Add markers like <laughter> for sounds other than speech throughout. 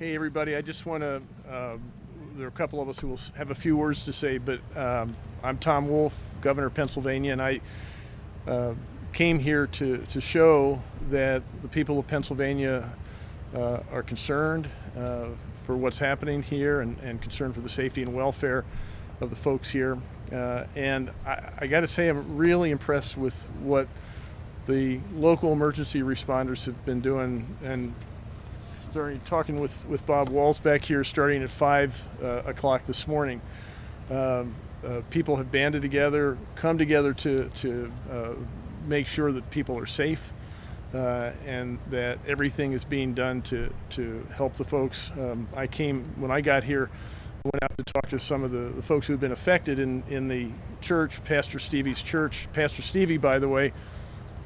Hey, everybody. I just want to, um, there are a couple of us who will have a few words to say, but um, I'm Tom Wolf, Governor of Pennsylvania, and I uh, came here to, to show that the people of Pennsylvania uh, are concerned uh, for what's happening here and, and concerned for the safety and welfare of the folks here. Uh, and I, I got to say, I'm really impressed with what the local emergency responders have been doing and starting talking with, with Bob Walls back here starting at 5 uh, o'clock this morning. Um, uh, people have banded together, come together to, to uh, make sure that people are safe uh, and that everything is being done to, to help the folks. Um, I came, when I got here, went out to talk to some of the, the folks who have been affected in, in the church, Pastor Stevie's church. Pastor Stevie, by the way,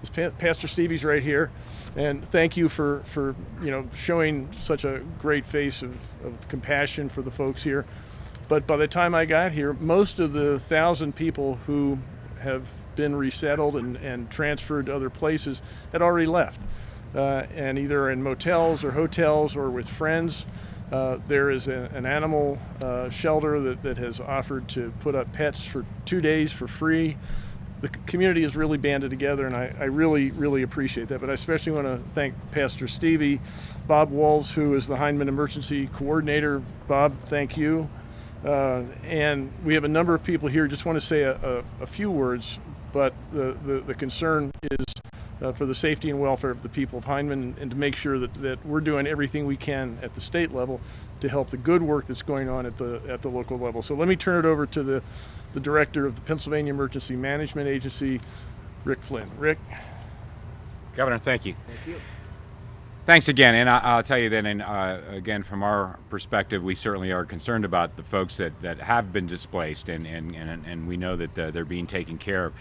is pa- Pastor Stevie's right here, and thank you for for you know showing such a great face of, of compassion for the folks here. But by the time I got here, most of the thousand people who have been resettled and, and transferred to other places had already left, uh, and either in motels or hotels or with friends. Uh, there is a, an animal uh, shelter that, that has offered to put up pets for two days for free the community has really banded together, and I, I, really, really appreciate that. But I especially want to thank Pastor Stevie, Bob Walls, who is the Hyndman Emergency Coordinator. Bob, thank you. Uh, and we have a number of people here. Just want to say a, a, a few words, but the, the, the concern is uh, for the safety and welfare of the people of Hyndman and to make sure that, that we're doing everything we can at the state level to help the good work that's going on at the, at the local level. So let me turn it over to the the director of the Pennsylvania Emergency Management Agency, Rick Flinn. Rick? Governor, thank you. Thank you. Thanks again, and I, will tell you that, and uh, again, from our perspective, we certainly are concerned about the folks that, that have been displaced, and, and, and, and we know that uh, they're being taken care of.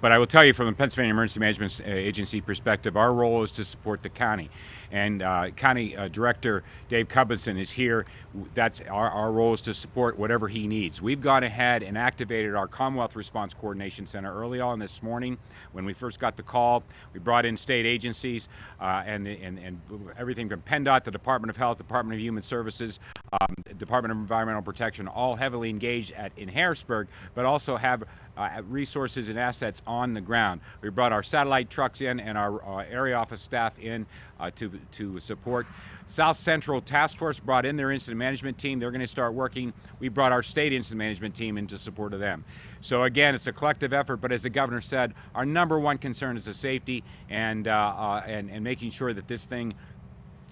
But I will tell you, from the Pennsylvania Emergency Management Agency perspective, our role is to support the county. And uh, County uh, Director Dave Cubbison is here. That's our, our role is to support whatever he needs. We've gone ahead and activated our Commonwealth Response Coordination Center early on this morning when we first got the call. We brought in state agencies uh, and, and, and everything from PennDOT, the Department of Health, Department of Human Services, um, Department of Environmental Protection, all heavily engaged at, in Harrisburg, but also have uh, resources and assets on the ground. We brought our satellite trucks in and our uh, area office staff in uh, to, to support. South Central Task Force brought in their incident management team. They're going to start working. We brought our state incident management team into support of them. So again, it's a collective effort, but as the governor said, our number one concern is the safety and, uh, uh, and, and making sure that this thing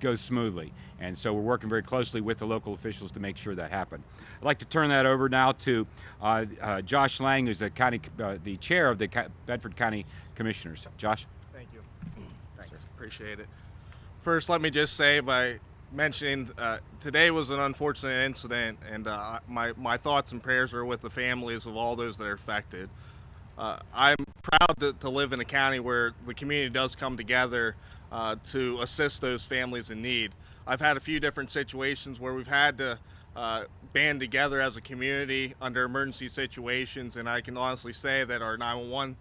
goes smoothly. And so we're working very closely with the local officials to make sure that happens. I'd like to turn that over now to uh, uh, Josh Lang, who's the county, uh, the chair of the Bedford County Commissioners. Josh. Thank you. Thanks. Appreciate it. First, let me just say by mentioning uh, today was an unfortunate incident, and uh, my my thoughts and prayers are with the families of all those that are affected. Uh, I'm proud to, to, live in a county where the community does come together uh, to assist those families in need. I've had a few different situations where we've had to uh, band together as a community under emergency situations, and I can honestly say that our 911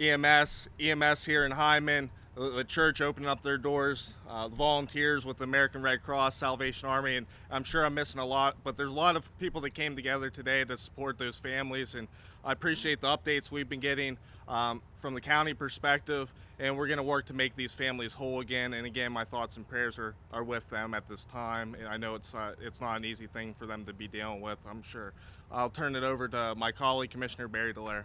EMS, EMS here in Hyndman, the church opening up their doors, uh, volunteers with the American Red Cross, Salvation Army, and I'm sure I'm missing a lot, but there's a lot of people that came together today to support those families, and I appreciate the updates we've been getting um, from the county perspective, and we're going to work to make these families whole again. And again, my thoughts and prayers are, are with them at this time. And I know it's uh, it's not an easy thing for them to be dealing with. I'm sure. I'll turn it over to my colleague, Commissioner Barry Dallara.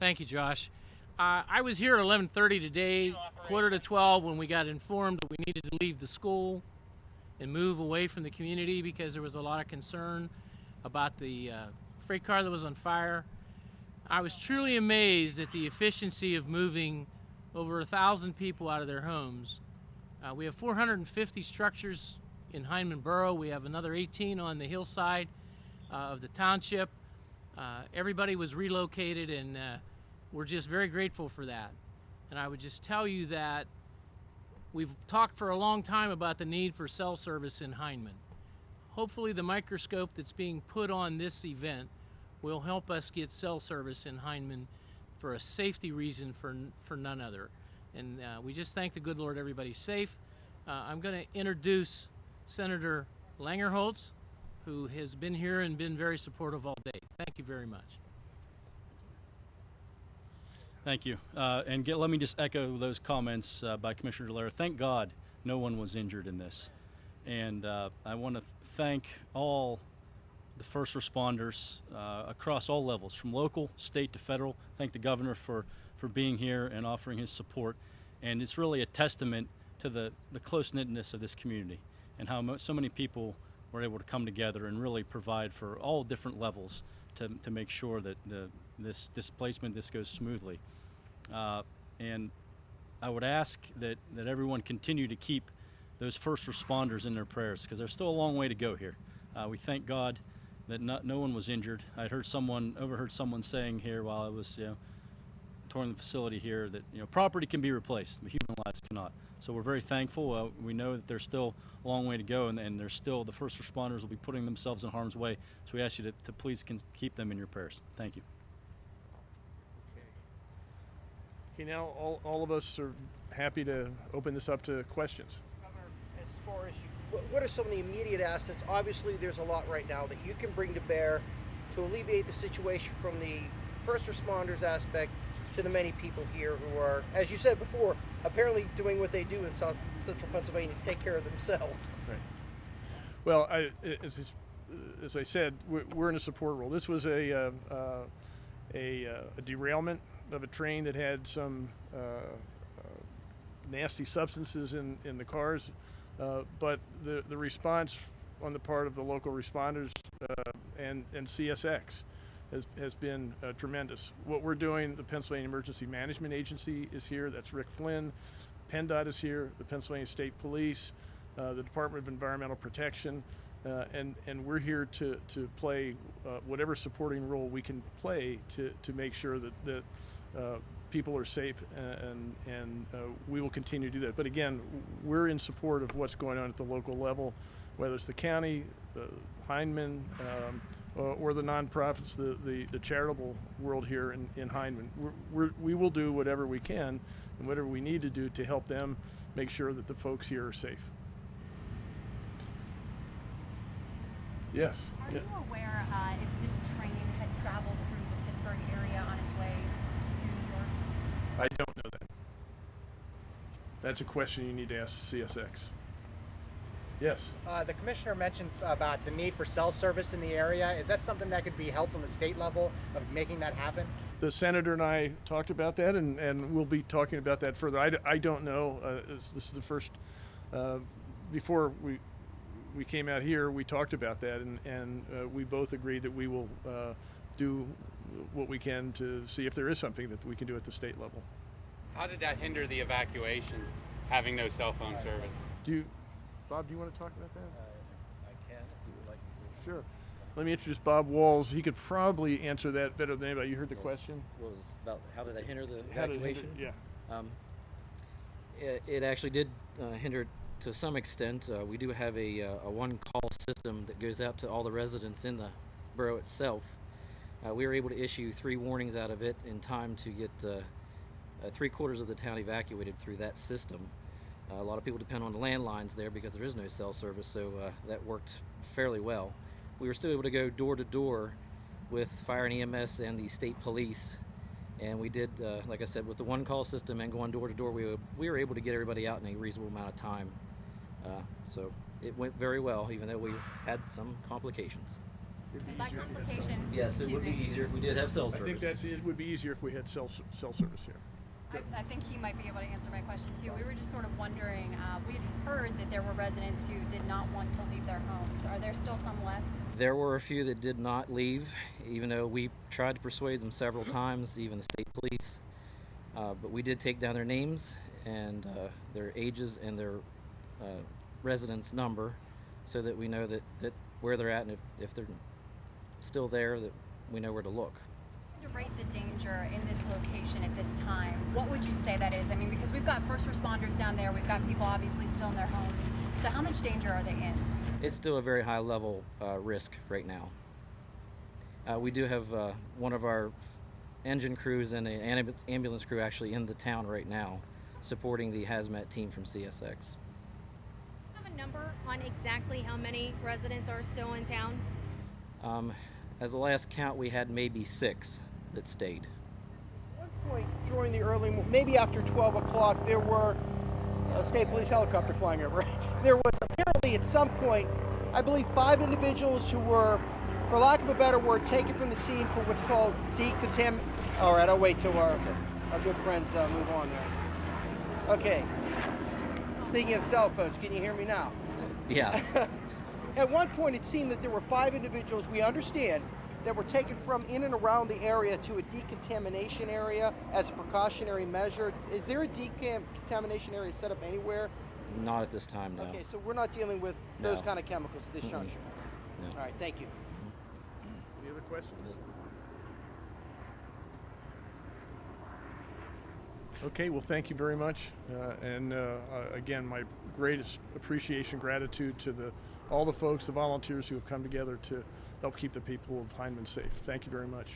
Thank you, Josh. Uh, I was here at 11:30 today, quarter to 12, when we got informed that we needed to leave the school and move away from the community because there was a lot of concern about the uh, freight car that was on fire. I was truly amazed at the efficiency of moving over a thousand people out of their homes. Uh, we have 450 structures in Hyndman Borough. We have another 18 on the hillside uh, of the township. Uh, everybody was relocated and uh, we're just very grateful for that. And I would just tell you that we've talked for a long time about the need for cell service in Hyndman. Hopefully the microscope that's being put on this event will help us get cell service in Hyndman for a safety reason for, for none other. And uh, we just thank the good Lord everybody's safe. Uh, I'm going to introduce Senator Langerholc, who has been here and been very supportive all day. Thank you very much. Thank you. Uh, and get, let me just echo those comments uh, by Commissioner Dallara. Thank God no one was injured in this. And uh, I want to th- thank all the first responders uh, across all levels, from local, state to federal. Thank the governor for, for being here and offering his support. And it's really a testament to the, the close knitness of this community and how so many people were able to come together and really provide for all different levels to, to make sure that the, this displacement this goes smoothly. Uh, and I would ask that, that everyone continue to keep those first responders in their prayers because there's still a long way to go here. Uh, we thank God that no one was injured. I heard someone overheard someone saying here while I was you know, touring the facility here that you know property can be replaced, but human lives cannot. So we're very thankful. Uh, we know that there's still a long way to go, and, and there's still the first responders will be putting themselves in harm's way. So we ask you to, to please keep them in your prayers. Thank you. Okay, now all, all of us are happy to open this up to questions. As far as you, what, are some of the immediate assets? Obviously, there's a lot right now that you can bring to bear to alleviate the situation from the first responders aspect to the many people here who are, as you said before, apparently doing what they do in South Central Pennsylvania is take care of themselves. Right. Well, I, as, as I said, we're, we're in a support role. This was a, uh, uh, a, uh, a derailment of a train that had some uh, uh, nasty substances in, in the cars, uh, but the, the response on the part of the local responders and, and CSX has, has been uh, tremendous. What we're doing, the Pennsylvania Emergency Management Agency is here. That's Rick Flinn. PennDOT is here. The Pennsylvania State Police, uh, the Department of Environmental Protection, uh, and and we're here to to play whatever supporting role we can play to to make sure that that people are safe and and uh, we will continue to do that. But again, we're in support of what's going on at the local level, whether it's the county, the Hyndman. Um, uh, or the nonprofits, the, the, the charitable world here in, in Hyndman. We're, we're, we will do whatever we can and whatever we need to do to help them make sure that the folks here are safe. Yes. Are Yeah. you aware uh, if this train had traveled through the Pittsburgh area on its way to New York? I don't know that. That's a question you need to ask CSX. Yes. Uh, the commissioner mentions about the need for cell service in the area. Is that something that could be helped on the state level of making that happen? The senator and I talked about that, and, and we'll be talking about that further. I, I don't know. Uh, this, is the first. Uh, before we we came out here, we talked about that, and and uh, we both agreed that we will uh, do what we can to see if there is something that we can do at the state level. How did that hinder the evacuation, having no cell phone service? Do you, Bob? Do you want to talk about that? I can, if you would like to. Sure. Let me introduce Bob Walls. He could probably answer that better than anybody. You heard the Yes. question. was about how did that hinder the How it evacuation? hinder- Yeah. Um, it, it actually did uh, hinder to some extent. Uh, we do have a, uh, a one call system that goes out to all the residents in the borough itself. Uh, we were able to issue three warnings out of it in time to get uh, uh, three quarters of the town evacuated through that system. Uh, a lot of people depend on the landlines there because there is no cell service, so uh, that worked fairly well. We were still able to go door to door with fire and EMS and the state police and we did, uh, like I said, with the one call system and going door to door, we were, we were able to get everybody out in a reasonable amount of time. So it went very well, even though we had some complications. By complications, Yes, it excuse would be me. easier if we did have cell service. I service. think that's it. Would be easier if we had cell s- cell service here. I, I think he might be able to answer my question too. We were just sort of wondering. Uh, we had heard that there were residents who did not want to leave their homes. Are there still some left? There were a few that did not leave, even though we tried to persuade them several times, even the state police. Uh, but we did take down their names and uh, their ages and their uh, residence number so that we know that, that where they're at and if, if they're still there, that we know where to look. To rate the danger in this location at this time, what would you say that is? I mean, because we've got first responders down there, we've got people obviously still in their homes. So how much danger are they in? It's still a very high level uh, risk right now. Uh, we do have uh, one of our engine crews and an ambulance crew actually in the town right now supporting the hazmat team from CSX. Do you have a number on exactly how many residents are still in town? Um, as the last count, we had maybe six that stayed. At one point during the early, maybe after 12 o'clock, there were a state police helicopter flying over. <laughs> There was apparently at some point, I believe, five individuals who were, for lack of a better word, taken from the scene for what's called decontam. All right, I'll wait till our, our good friends uh, move on there. Okay. Speaking of cell phones, can you hear me now? Yeah. <laughs> At one point, it seemed that there were five individuals, we understand, that were taken from in and around the area to a decontamination area as a precautionary measure. Is there a decontamination area set up anywhere? Not at this time, no. Okay, so we're not dealing with those No. kind of chemicals at this juncture. No. All right, thank you. Any other questions? Okay, well, thank you very much. Uh, and uh, uh, again, my greatest appreciation, gratitude to the all the folks, the volunteers who have come together to help keep the people of Hyndman safe. Thank you very much.